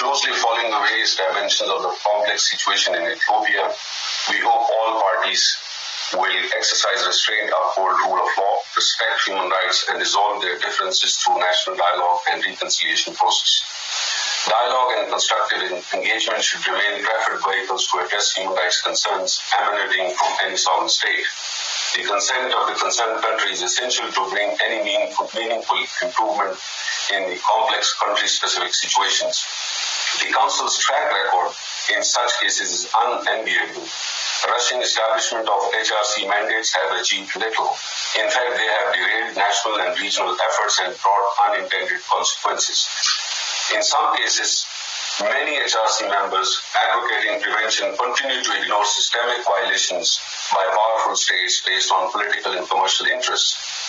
closely following the various dimensions of the complex situation in Ethiopia. We hope all parties will exercise restraint, uphold rule of law, respect human rights, and resolve their differences through national dialogue and reconciliation process. Dialogue and constructive engagement should remain preferred vehicles to address human rights concerns emanating from any sovereign state. The consent of the concerned country is essential to bring any meaningful, meaningful improvement in the complex country-specific situations. The Council's track record in such cases is unenviable. Russian establishment of HRC mandates have achieved little. In fact, they have derailed national and regional efforts and brought unintended consequences. In some cases, many HRC members advocating prevention continue to ignore systemic violations by powerful states based on political and commercial interests.